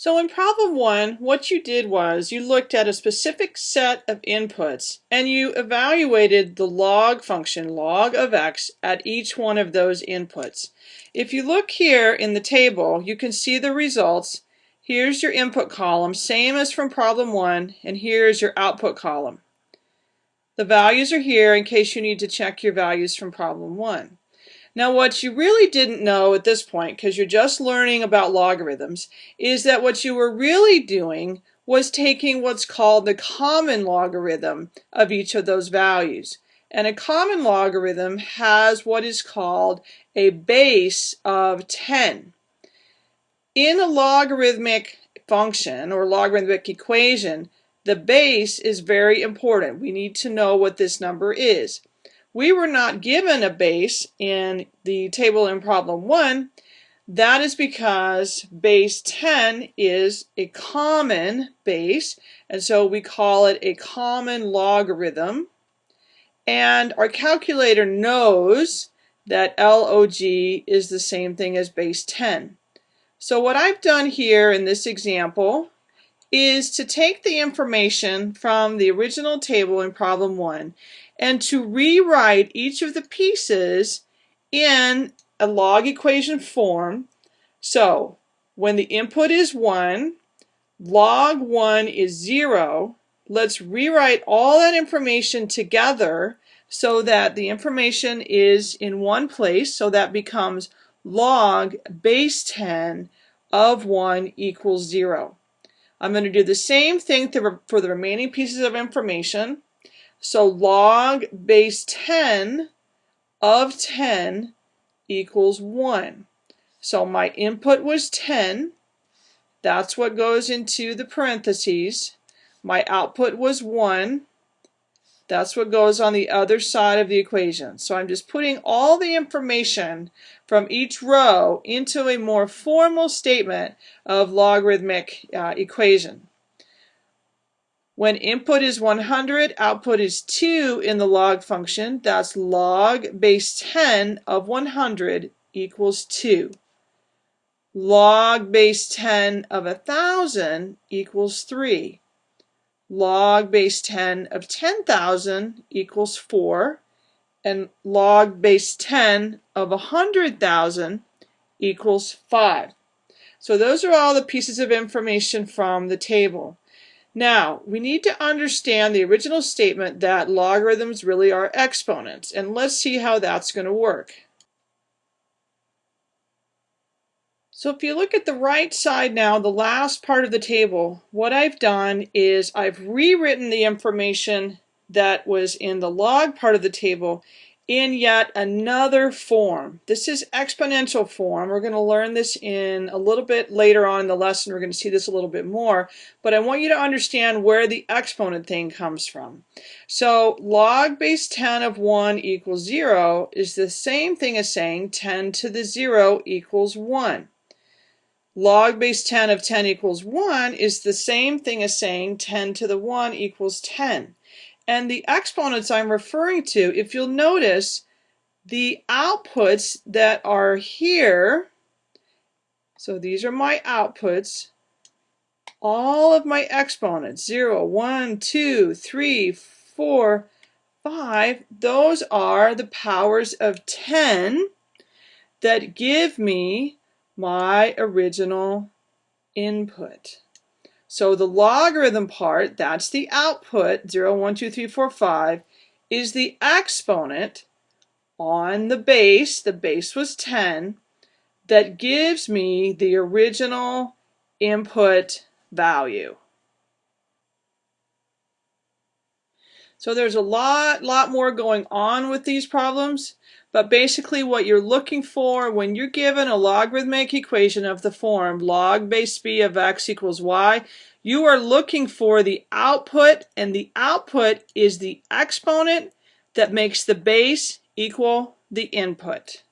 So in problem one, what you did was you looked at a specific set of inputs and you evaluated the log function, log of x, at each one of those inputs. If you look here in the table, you can see the results. Here's your input column, same as from problem one, and here's your output column. The values are here in case you need to check your values from problem one. Now what you really didn't know at this point, because you're just learning about logarithms, is that what you were really doing was taking what's called the common logarithm of each of those values. And a common logarithm has what is called a base of 10. In a logarithmic function or logarithmic equation, the base is very important. We need to know what this number is. We were not given a base in the table in problem 1. That is because base 10 is a common base, and so we call it a common logarithm. And our calculator knows that log is the same thing as base 10. So what I've done here in this example is to take the information from the original table in problem 1 and to rewrite each of the pieces in a log equation form. So when the input is 1, log 1 is 0. Let's rewrite all that information together so that the information is in one place. So that becomes log base 10 of 1 equals 0. I'm going to do the same thing for the remaining pieces of information. So log base 10 of 10 equals 1. So my input was 10. That's what goes into the parentheses. My output was 1. That's what goes on the other side of the equation. So I'm just putting all the information from each row into a more formal statement of logarithmic uh, equation. When input is 100, output is 2 in the log function. That's log base 10 of 100 equals 2. Log base 10 of 1,000 equals 3. Log base 10 of 10,000 equals 4. And log base 10 of 100,000 equals 5. So those are all the pieces of information from the table. Now, we need to understand the original statement that logarithms really are exponents, and let's see how that's going to work. So if you look at the right side now, the last part of the table, what I've done is I've rewritten the information that was in the log part of the table in yet another form. This is exponential form. We're going to learn this in a little bit later on in the lesson. We're going to see this a little bit more. But I want you to understand where the exponent thing comes from. So log base 10 of 1 equals 0 is the same thing as saying 10 to the 0 equals 1. Log base 10 of 10 equals 1 is the same thing as saying 10 to the 1 equals 10. And the exponents I'm referring to, if you'll notice, the outputs that are here, so these are my outputs, all of my exponents, 0, 1, 2, 3, 4, 5, those are the powers of 10 that give me my original input. So the logarithm part, that's the output, 0, 1, 2, 3, 4, 5, is the exponent on the base, the base was 10, that gives me the original input value. So there's a lot, lot more going on with these problems, but basically what you're looking for when you're given a logarithmic equation of the form log base b of x equals y, you are looking for the output, and the output is the exponent that makes the base equal the input.